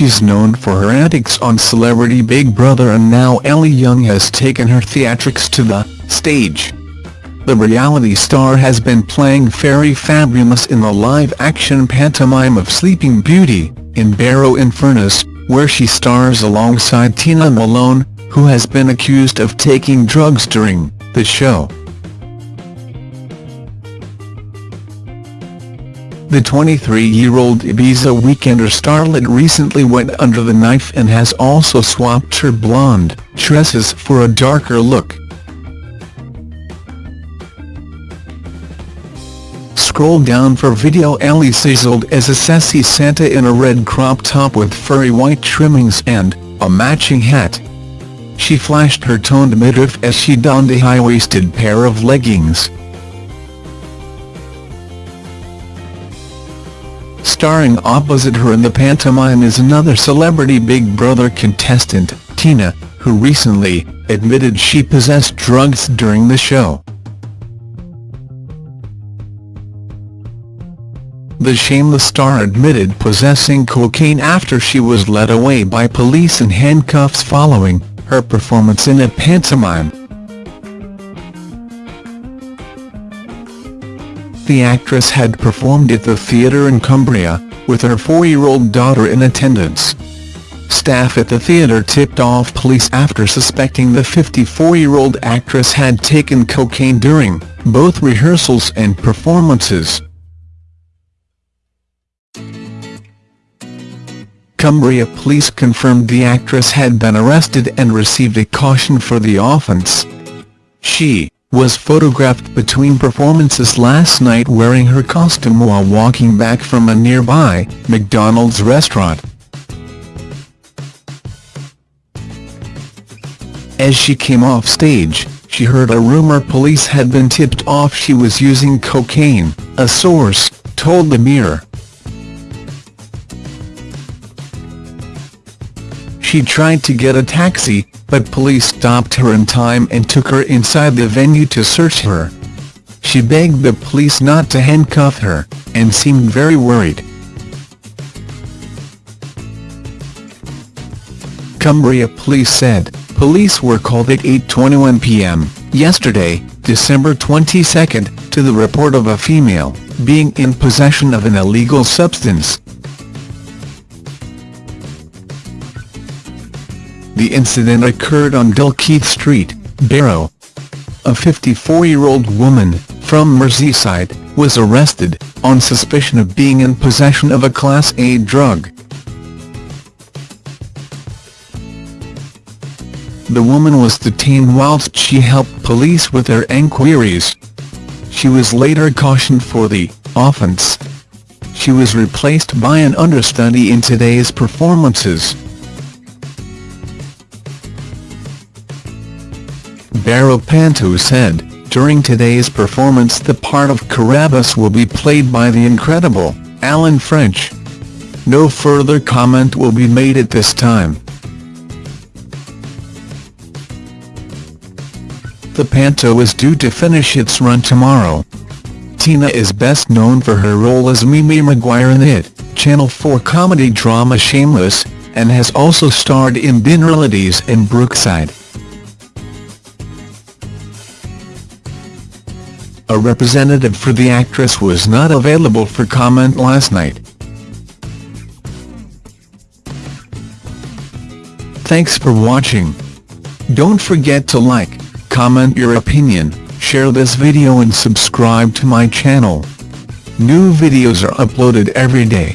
She's known for her antics on Celebrity Big Brother and now Ellie Young has taken her theatrics to the stage. The reality star has been playing Fairy Fabulous in the live-action pantomime of Sleeping Beauty, in Barrow in Furness, where she stars alongside Tina Malone, who has been accused of taking drugs during the show. The 23-year-old Ibiza Weekender starlet recently went under the knife and has also swapped her blonde tresses for a darker look. Scroll down for video Ellie sizzled as a sassy Santa in a red crop top with furry white trimmings and a matching hat. She flashed her toned midriff as she donned a high-waisted pair of leggings. Starring opposite her in the pantomime is another celebrity Big Brother contestant, Tina, who recently admitted she possessed drugs during the show. The shameless star admitted possessing cocaine after she was led away by police in handcuffs following her performance in a pantomime. The actress had performed at the theatre in Cumbria, with her four-year-old daughter in attendance. Staff at the theatre tipped off police after suspecting the 54-year-old actress had taken cocaine during both rehearsals and performances. Cumbria police confirmed the actress had been arrested and received a caution for the offence. She was photographed between performances last night wearing her costume while walking back from a nearby McDonald's restaurant. As she came off stage, she heard a rumor police had been tipped off she was using cocaine, a source told the Mirror. She tried to get a taxi, but police stopped her in time and took her inside the venue to search her. She begged the police not to handcuff her, and seemed very worried. Cumbria police said, police were called at 8.21 p.m. yesterday, December 22, to the report of a female being in possession of an illegal substance. The incident occurred on Dalkeith Street, Barrow. A 54-year-old woman, from Merseyside, was arrested, on suspicion of being in possession of a Class A drug. The woman was detained whilst she helped police with their enquiries. She was later cautioned for the offence. She was replaced by an understudy in today's performances. Barrow Panto said, during today's performance the part of Carabosse will be played by the incredible, Alan French. No further comment will be made at this time. The Panto is due to finish its run tomorrow. Tina is best known for her role as Mimi Maguire in it, Channel 4 comedy drama Shameless, and has also starred in Dinner and Brookside. A representative for the actress was not available for comment last night. Thanks for watching. Don't forget to like, comment your opinion, share this video and subscribe to my channel. New videos are uploaded every day.